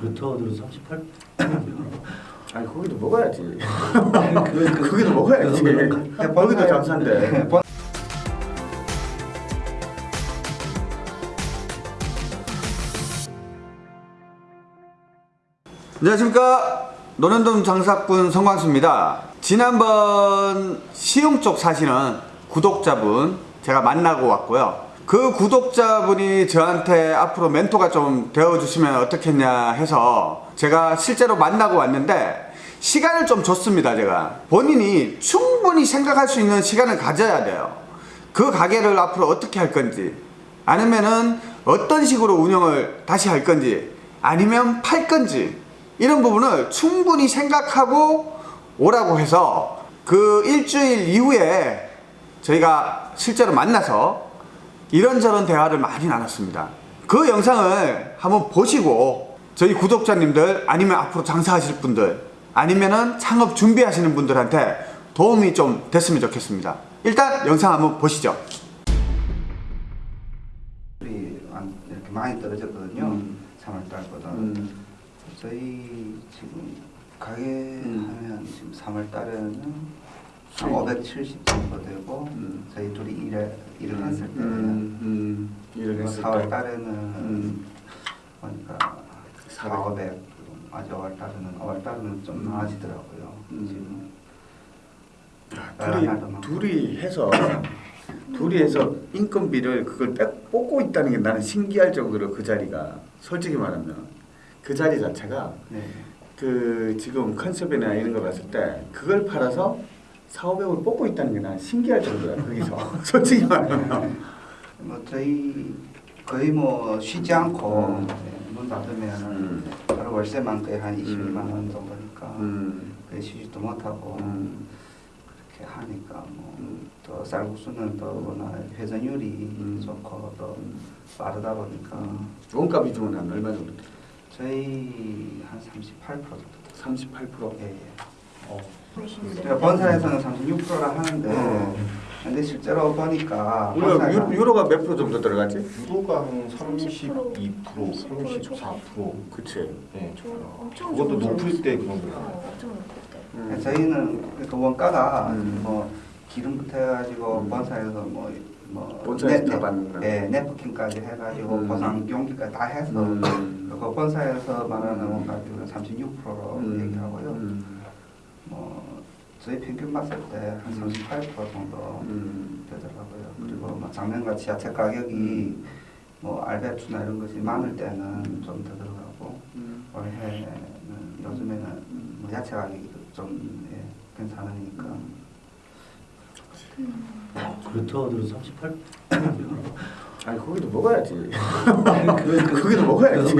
들어 38? 아니 거기도 먹어야지. 그, 거기도 먹어야지. 거기도 장사인데. 안녕하십니까 노년동 장사꾼 성광수입니다 지난번 시흥 쪽 사시는 구독자분 제가 만나고 왔고요 그 구독자분이 저한테 앞으로 멘토가 좀 되어주시면 어떻겠냐 해서 제가 실제로 만나고 왔는데 시간을 좀 줬습니다 제가. 본인이 충분히 생각할 수 있는 시간을 가져야 돼요. 그 가게를 앞으로 어떻게 할 건지 아니면은 어떤 식으로 운영을 다시 할 건지 아니면 팔 건지 이런 부분을 충분히 생각하고 오라고 해서 그 일주일 이후에 저희가 실제로 만나서 이런저런 대화를 많이 나눴습니다 그 영상을 한번 보시고 저희 구독자님들 아니면 앞으로 장사하실 분들 아니면은 창업 준비하시는 분들한테 도움이 좀 됐으면 좋겠습니다 일단 영상 한번 보시죠 이 이렇게 많이 떨어졌거든요. 음. 3월달보다. 음. 저희 지금 가게 음. 하면 지금 3월달에는 한 수익. 570 정도 되고 음. 저희 둘이 일에 일을 했을 때 음, 음, 일을 했을 때 4월달에는 음. 보니까 400. 400 아직 5월 달에는 5월 달에는 좀 음. 나아지더라고요. 음. 지금 둘이, 둘이 해서 둘이 해서 인건비를 그걸 뺏, 뽑고 있다는 게 나는 신기할 정도로 그 자리가 솔직히 말하면 그 자리 자체가 네. 그 지금 컨셉이나 이런 거 봤을 때 그걸 팔아서 4, 500을 뽑고 있다는 게 나는 신기할 정도야 거기서 솔직히 말하면 뭐 저희 거의 뭐 쉬지 않고 음. 네, 문 닫으면 음. 바로 월세만 거의 한 22만 음. 원 정도니까 음, 거의 쉬지도 못하고 음. 그렇게 하니까 뭐 음. 또 쌀국수는 또 워낙 회전율이 음. 좋고 또 빠르다 보니까 원가 비중은 한 얼마 정도 돼? 저희 한 38% 정도 38%? 예, 예. 어. 그러니까 본사에서는 36%라 하는데 어. 근데 실제로 보니까 우리가 본사가 유, 유로가 몇 프로 정도 들어가지? 유도가 한 32%, 30%, 34%. 그치 네. 저 엄청 그것도 좋은 높을. 때 그런 거예요. 어, 엄청 높을 때. 음. 저희는 그 원가가 음. 뭐 기름부터 해가지고 음. 본사에서 뭐, 뭐 본사에서 네, 다 네, 받는 거야? 네, 네프킨까지 해가지고 음. 보상 용기까지 다 해서 음. 그 본사에서 말하는 원가 비율은 36%로 음. 얘기하고요. 음. 뭐 저희 평균 봤을 때 한 38% 정도 음. 되더라고요. 음. 그리고 뭐 작년과 지하철 가격이 뭐 알배추나 이런 것이 많을 때는 좀 더 들어가고 음. 올해는 요즘에는 뭐 야채 가격이 좀 예, 괜찮으니까 그렇다고 들어 38? 아니 거기도 먹어야지 그, 거기도 먹어야지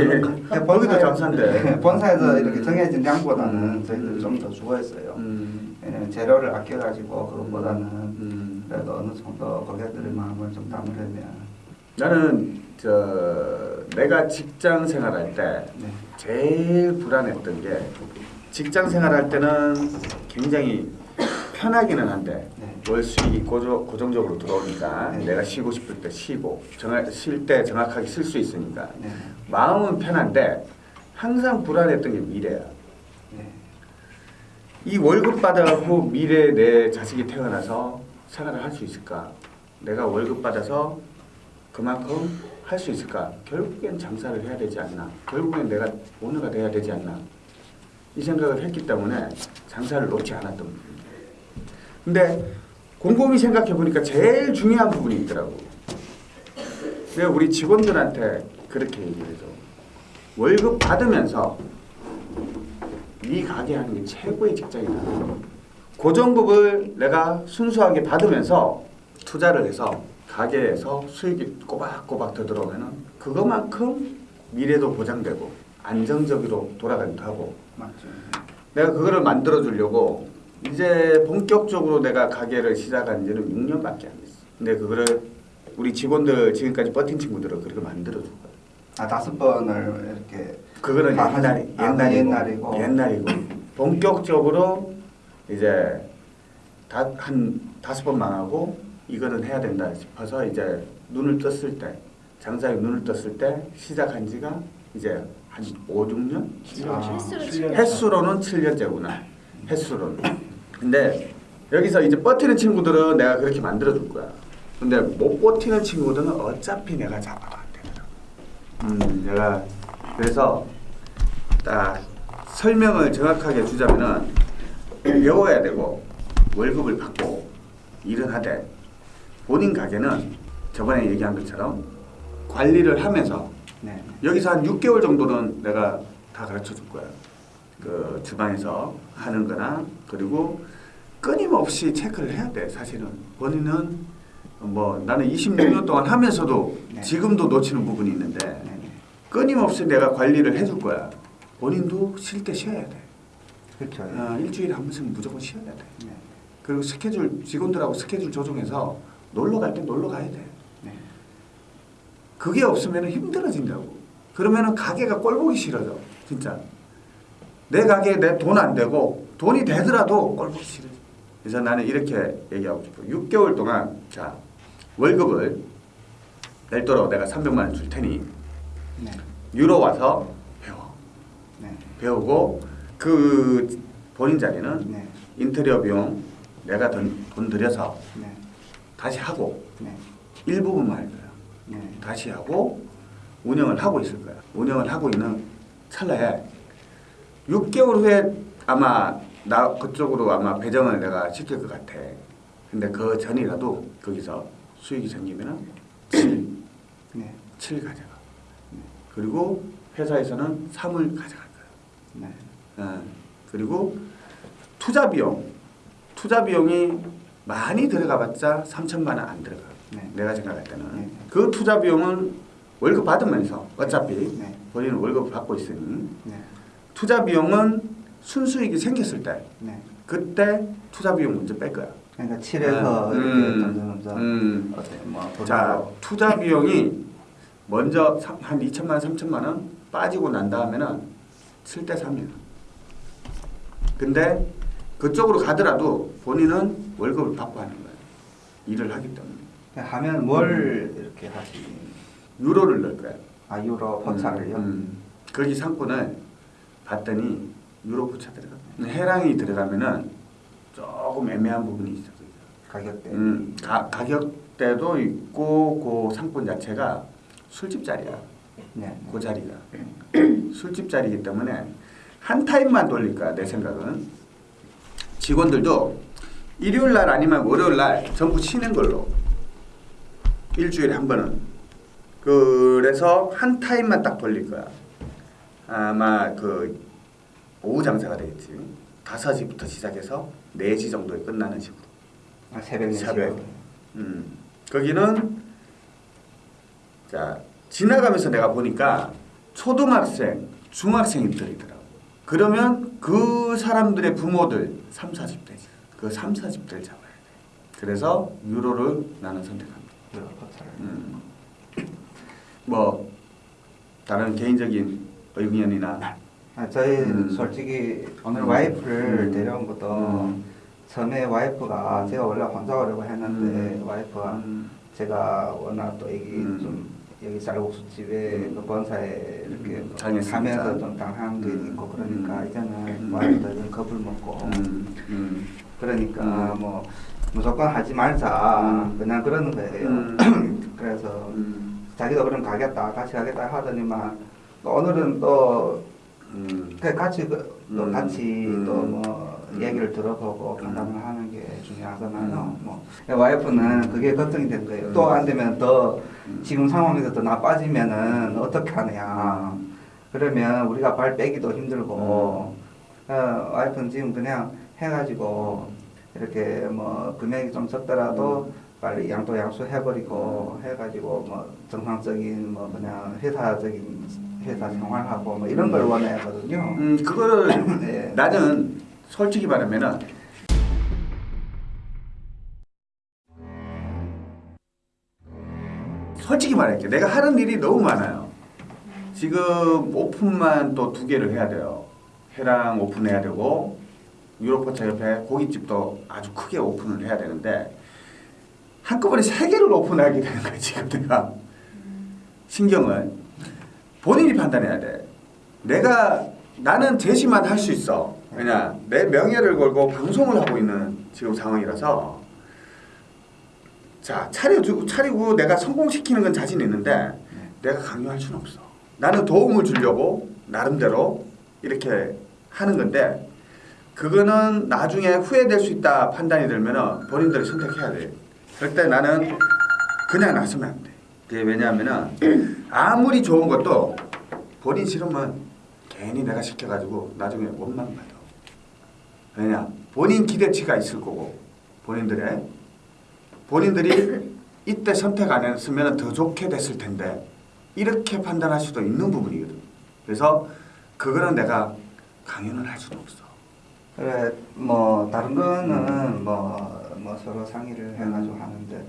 거기도 장사인데 본사에서 음. 이렇게 정해진 양보다는 음. 저희들 좀더 주고 있어요. 음. 왜냐면 재료를 아껴가지고 그것보다는 음. 그래도 어느 정도 고객들의 마음을 좀 담으려면 나는 저 내가 직장 생활할 때 네. 제일 불안했던 게 직장 생활할 때는 굉장히 편하기는 한데 네. 월 수익이 고조, 고정적으로 들어오니까 네. 내가 쉬고 싶을 때 쉬고 쉴 때 정확하게 쓸 수 있으니까 네. 마음은 편한데 항상 불안했던 게 미래야. 네. 이 월급 받아갖고 미래 내 자식이 태어나서 생활을 할 수 있을까? 내가 월급 받아서 그만큼 할 수 있을까? 결국엔 장사를 해야 되지 않나? 결국엔 내가 오너가 돼야 되지 않나? 이 생각을 했기 때문에 장사를 놓지 않았던 부분이에요. 근데 곰곰이 생각해 보니까 제일 중요한 부분이 있더라고. 내가 우리 직원들한테 그렇게 얘기를 해줘. 월급 받으면서 네 가게 하는 게 최고의 직장이다. 고정급을 내가 순수하게 받으면서 투자를 해서 가게에서 수익이 꼬박꼬박 더 들어오면은 그것만큼 미래도 보장되고 안정적으로 돌아가기도 하고 맞죠. 내가 그거를 만들어 주려고 이제 본격적으로 내가 가게를 시작한 지는 6년밖에 안 됐어. 근데 그거를 우리 직원들 지금까지 버틴 친구들은 그렇게 만들어 준 거야. 아 다섯 번을 이렇게 그거는 아, 옛날이 아, 옛날이고, 옛날이고. 옛날이고 본격적으로 이제 다, 한 다섯 번 망하고 이거는 해야 된다 싶어서 이제 눈을 떴을 때 장사에 눈을 떴을 때 시작한 지가 이제 한 5, 6년? 아, 횟수로. 횟수로 는 7년째구나. 횟수로는. 근데 여기서 이제 버티는 친구들은 내가 그렇게 만들어 줄 거야. 근데 못 버티는 친구들은 어차피 내가 안 되더라고. 음, 내가 그래서 딱 설명을 정확하게 주자면은 배워야 되고 월급을 받고 일은 하되 본인 가게는 저번에 얘기한 것처럼 관리를 하면서 네. 여기서 한 6개월 정도는 내가 다 가르쳐 줄 거야. 그 주방에서 하는 거나 그리고 끊임없이 체크를 해야 돼. 사실은 본인은 뭐 나는 26년 동안 하면서도 네. 지금도 놓치는 부분이 있는데 네. 네. 끊임없이 내가 관리를 해줄 거야. 본인도 쉴 때 쉬어야 돼. 그렇죠. 아, 일주일에 한 번씩 무조건 쉬어야 돼. 네. 그리고 스케줄 직원들하고 스케줄 조정해서 놀러 갈 때 놀러 가야 돼. 네. 그게 없으면 힘들어진다고. 그러면은 가게가 꼴보기 싫어져. 진짜. 내 가게에 내 돈 안 되고 돈이 되더라도 꼴보기 싫어져. 그래서 나는 이렇게 얘기하고 싶어. 6개월 동안 자 월급을 별도로 내가 300만 원 줄 테니 네. 유로 와서 배워. 네. 배우고 그 본인 자리는 네. 인테리어 비용 내가 돈, 돈 들여서 네. 다시 하고 네. 일부분만 할 거야. 네. 다시 하고 운영을 하고 있을 거야. 운영을 하고 있는 찰나에 6개월 후에 아마 나 그쪽으로 아마 배정을 내가 시킬 것 같아. 근데 그 전이라도 거기서 수익이 생기면은 7, 네. 7 가져가. 그리고 회사에서는 3을 가져갈 거야. 네. 어, 그리고 투자 비용. 투자 비용이 많이 들어가봤자 3천만 원 안 들어가. 네. 내가 생각할 때는 네. 그 투자 비용은 월급 받으면서 어차피 네. 본인은 월급 받고 있으니 네. 투자 비용은 순수익이 생겼을 때 네. 그때 투자 비용 먼저 뺄 거야. 그러니까 7에서 음, 이렇게 점점 점점 음. 뭐 자 투자 비용이 먼저 삼- 한 2천만 원, 3천만 원 빠지고 난 다음에는 7대 3이야. 근데 그쪽으로 가더라도 본인은 월급을 받고 하는 거야. 일을 하기 때문에. 하면 뭘 이렇게 하시? 유로를 넣을 거야. 아 유로 포차를요? 음, 음. 거기 상권을 봤더니 유로 포차 들어가. 해랑이 들어가면은 조금 애매한 부분이 있어. 가격대. 음, 가, 가격대도 있고 그 상권 자체가 술집 자리야. 네. 그 자리가 술집 자리이기 때문에 한 타임만 돌릴 거야 내 생각은 직원들도 일요일 날 아니면 월요일 날 전부 쉬는 걸로 일주일에 한 번은 그래서 한 타임만 딱 돌릴 거야 아마 그 오후 장사가 되겠지 5시부터 시작해서 4시 정도에 끝나는 식으로 아, 새벽 4시. 새벽. 음, 거기는 자 지나가면서 내가 보니까 초등학생, 중학생들이더라고. 그러면 그 사람들의 부모들 3, 40대지. 그 3, 40대를 잡아야 돼. 그래서 유로를 나는 선택합니다. 음. 뭐 다른 개인적인 의견이나 아, 저희 음. 솔직히 오늘 음. 와이프를 음. 데려온 것도 음. 처음에 와이프가 제가 원래 혼자 오려고 했는데 음. 와이프가 음. 제가 워낙 또 음. 좀 여기 쌀국수집에 음. 그 본사에 이렇게 음. 하면서 좀 당한 게 음. 있고 그러니까 음. 이제는 음. 와이프도 좀 겁을 먹고 음. 음. 그러니까 음. 뭐 무조건 하지 말자 음. 그냥 그러는 거예요. 음. 그래서 음. 자기도 그럼 가겠다 같이 가겠다 하더니만 또 오늘은 또 음. 그 같이 그, 또 음. 같이 음. 또뭐 음. 얘기를 들어보고 음. 상담을 하는 게 중요하잖아요. 음. 뭐 와이프는 그게 걱정이 된 거예요. 음. 또안 되면 더 음. 지금 상황에서 더 나빠지면은 어떻게 하느냐. 그러면 우리가 발 빼기도 힘들고 음. 어, 와이프는 지금 그냥 해가지고 이렇게 뭐 금액이 좀 적더라도 음. 빨리 양도 양수 해버리고 해가지고 뭐 정상적인 뭐 그냥 회사적인 회사 생활하고 뭐 이런 걸 원하거든요. 음, 그거를 네. 나는 솔직히 말하면은 솔직히 말할게. 내가 하는 일이 너무 많아요. 지금 오픈만 또 두 개를 해야 돼요. 해랑 오픈해야 되고 유로포차 옆에 고깃집도 아주 크게 오픈을 해야 되는데 한꺼번에 세 개를 오픈하게 되는 거야 지금 내가 신경을 본인이 판단해야 돼. 내가 나는 제시만 할 수 있어. 왜냐 내 명예를 걸고 방송을 하고 있는 지금 상황이라서 자 차려주고 차리고 내가 성공시키는 건 자신 있는데 내가 강요할 수는 없어. 나는 도움을 주려고 나름대로 이렇게 하는 건데 그거는 나중에 후회될 수 있다 판단이 들면은 본인들이 선택해야 돼. 때 나는 그냥 놔서면 안 돼. 그게 왜냐하면은 아무리 좋은 것도 본인 싫으면 괜히 내가 시켜가지고 나중에 원망 받아. 왜냐? 본인 기대치가 있을 거고 본인들의 본인들이 이때 선택 안 했으면 더 좋게 됐을 텐데 이렇게 판단할 수도 있는 부분이거든. 그래서 그거는 내가 강요는 할 수는 없어. 그래 뭐 다른 거는 뭐, 뭐 서로 상의를 해가지고 하는데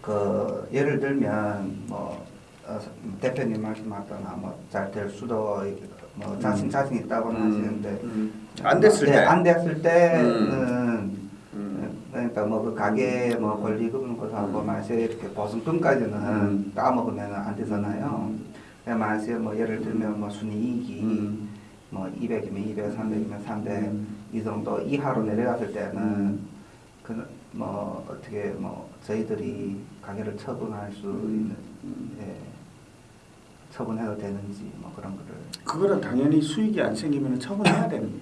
그 예를 들면 뭐 어, 대표님 말씀하거나 뭐 잘 될 수도 있- 뭐 자신 자신 있다고는 하시는데 음. 안 됐을 네, 때. 안 됐을 때는 음. 그러니까 뭐 그 가게 뭐 권리금 것하고 음. 만약에 이렇게 보증금까지는 음. 까먹으면 안 되잖아요. 그냥 만약에 뭐 예를 들면 뭐 순이익이 음. 뭐 200이면 200, 300이면 300 음. 이 정도 이하로 내려갔을 때는 그 뭐 어떻게 뭐 저희들이 가게를 처분할 수 있는 예, 처분해도 되는지 뭐 그런 거를 그거는 당연히 수익이 안 생기면 처분해야 거야.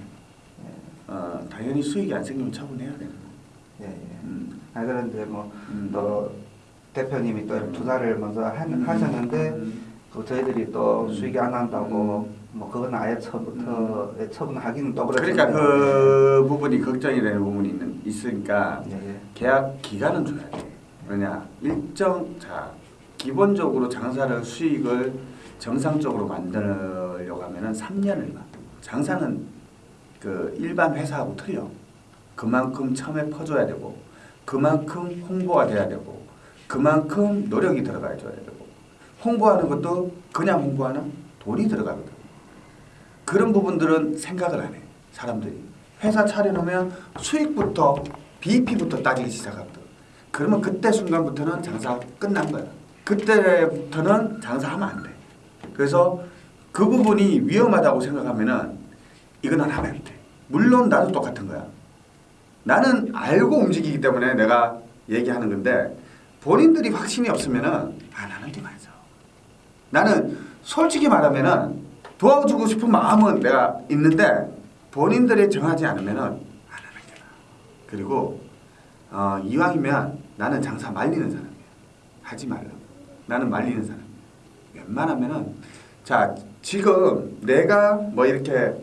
예, 어, 당연히 수익이 안 생기면 처분해야 거야. 예, 예. 음. 아 그런데 뭐 음. 또 대표님이 또 음. 투자를 먼저 하, 음. 하셨는데 음. 또 저희들이 또 음. 수익이 안 난다고 뭐 그건 아예 처음부터 처분하기는 또 그러니까 그렇잖아요. 그 부분이 걱정이 되는 부분이 있는, 있으니까 예, 예. 계약 기간은 줘야 돼. 왜냐 일정 자 기본적으로 장사를 수익을 정상적으로 만들려고 하면은 3년을 가. 장사는 그 일반 회사하고 틀려. 그만큼 처음에 퍼줘야 되고 그만큼 홍보가 돼야 되고 그만큼 노력이 들어가야 줘야 되고 홍보하는 것도 그냥 홍보하나 돈이 들어가거든. 그런 부분들은 생각을 안 해. 사람들이 회사 차려놓으면 수익부터 BP부터 따지기 시작하거든. 그러면 그때 순간부터는 장사 끝난 거야. 그때부터는 장사하면 안 돼. 그래서 그 부분이 위험하다고 생각하면 은 이건 안 하면 안 돼. 물론 나도 똑같은 거야. 나는 알고 움직이기 때문에 내가 얘기하는 건데 본인들이 확신이 없으면은 안 하는 게 맞아. 나는 솔직히 말하면은 도와주고 싶은 마음은 내가 있는데 본인들이 정하지 않으면은 안 하는 게 나아. 그리고 어, 이왕이면 나는 장사 말리는 사람이야. 하지 말라. 나는 말리는 사람이야. 웬만하면은 자 지금 내가 뭐 이렇게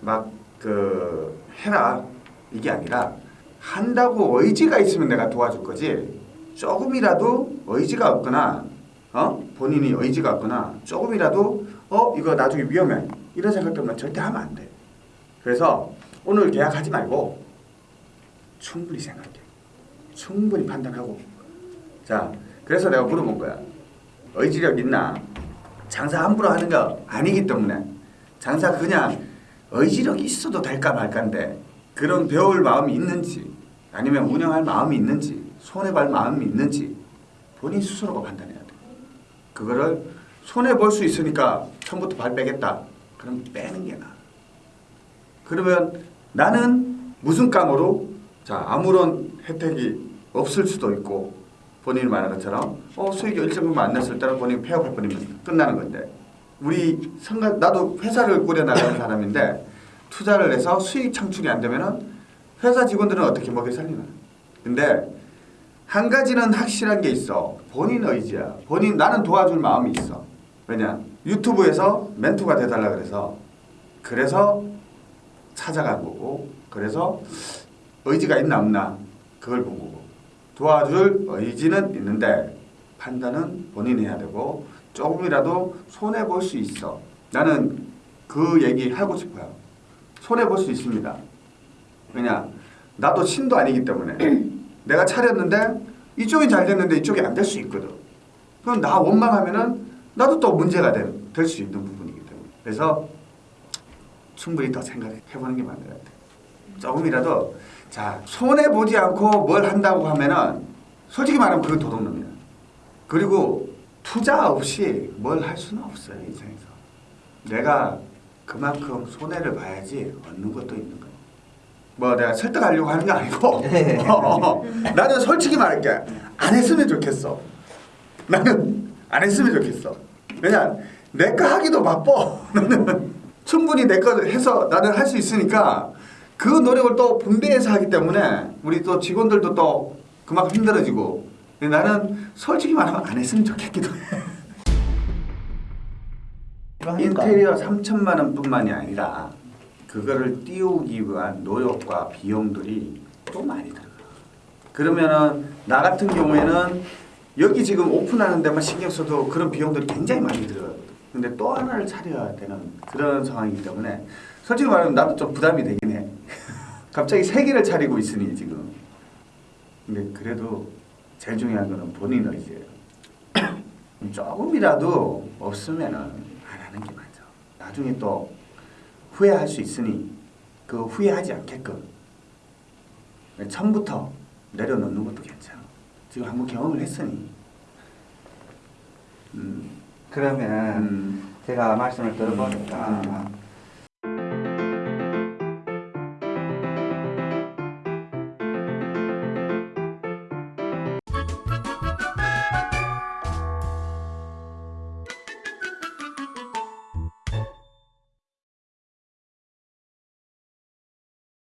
막 그 해라 이게 아니라 한다고 의지가 있으면 내가 도와줄 거지 조금이라도 의지가 없거나 어 본인이 의지가 없거나 조금이라도 어 이거 나중에 위험해 이런 생각 때문에 절대 하면 안 돼. 그래서 오늘 계약하지 말고 충분히 생각해. 충분히 판단하고. 자, 그래서 내가 물어본 거야. 의지력 있나? 장사 함부로 하는 거 아니기 때문에 장사 그냥 의지력이 있어도 될까 말까인데 그런 배울 마음이 있는지 아니면 운영할 마음이 있는지 손해볼 마음이 있는지 본인 스스로가 판단해야 돼. 그거를 손해 볼 수 있으니까 처음부터 발 빼겠다. 그럼 빼는 게 나아. 그러면 나는 무슨 감으로 자 아무런 혜택이 없을 수도 있고 본인이 말한 것처럼 어 수익이 일정 부분 안 냈을 때는 본인 폐업할 뻔이면 끝나는 건데 우리 생각 나도 회사를 꾸려 나가는 사람인데 투자를 해서 수익 창출이 안 되면은 회사 직원들은 어떻게 먹여 살리나. 근데 한 가지는 확실한 게 있어. 본인 의지야. 본인 나는 도와줄 마음이 있어. 왜냐? 유튜브에서 멘토가 돼달라 그래서. 그래서 찾아간 거고. 그래서 의지가 있나 없나 그걸 본 거고. 도와줄 의지는 있는데 판단은 본인이 해야 되고 조금이라도 손해 볼 수 있어. 나는 그 얘기 하고 싶어요 손해 볼 수 있습니다 왜냐 나도 신도 아니기 때문에 내가 차렸는데 이쪽이 잘 됐는데 이쪽이 안 될 수 있거든 그럼 나 원망하면은 나도 또 문제가 될 수 있는 부분이기 때문에 그래서 충분히 더 생각해 보는 게 맞는 것 같아요. 조금이라도 자 손해 보지 않고 뭘 한다고 하면은 솔직히 말하면 그건 도둑놈이야. 그리고 투자 없이 뭘 할 수는 없어요 인생에서. 내가 그만큼 손해를 봐야지 얻는 것도 있는 거예요. 뭐 내가 설득하려고 하는 게 아니고. 어, 나는 솔직히 말할게 안 했으면 좋겠어. 나는 안 했으면 좋겠어. 왜냐 내 거 하기도 바빠. 나는 충분히 내 거 해서 나는 할 수 있으니까 그 노력을 또 분배해서 하기 때문에 우리 또 직원들도 또 그만큼 힘들어지고 나는 솔직히 말하면 안 했으면 좋겠기도 해. 인테리어 3천만 원뿐만이 아니라 그거를 띄우기 위한 노력과 비용들이 또 많이 들어가. 그러면은 나 같은 경우에는 여기 지금 오픈하는 데만 신경 써도 그런 비용들이 굉장히 많이 들어가거든. 근데 또 하나를 차려야 되는 그런 상황이기 때문에 솔직히 말하면 나도 좀 부담이 되긴 해. 갑자기 세 개를 차리고 있으니 지금. 근데 그래도 제일 중요한 거는 본인 의지예요. 조금이라도 없으면은. 나중에 또 후회할 수 있으니 그 후회하지 않게끔 처음부터 내려놓는 것도 괜찮아. 지금 한번 경험을 했으니. 음, 그러면 음, 제가 말씀을 들어보니까 음.